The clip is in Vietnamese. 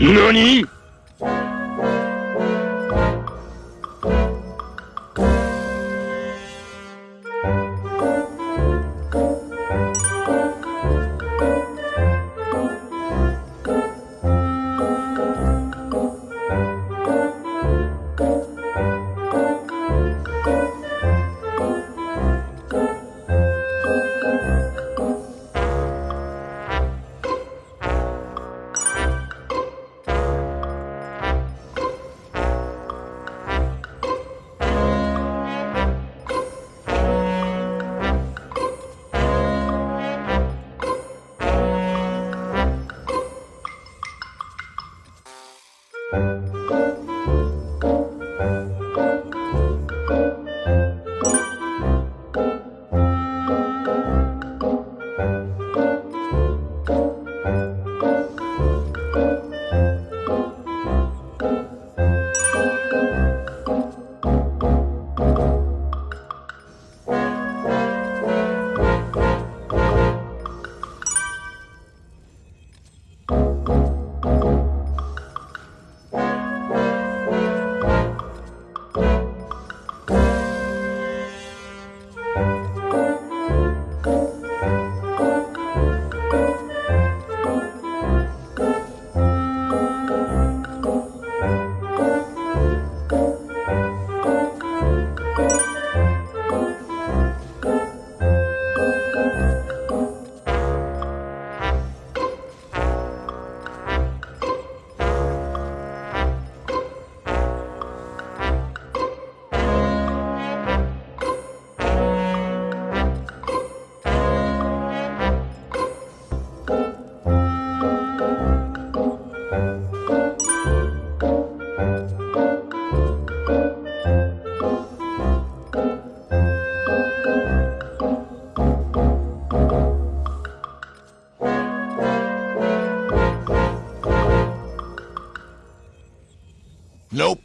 何？Nope.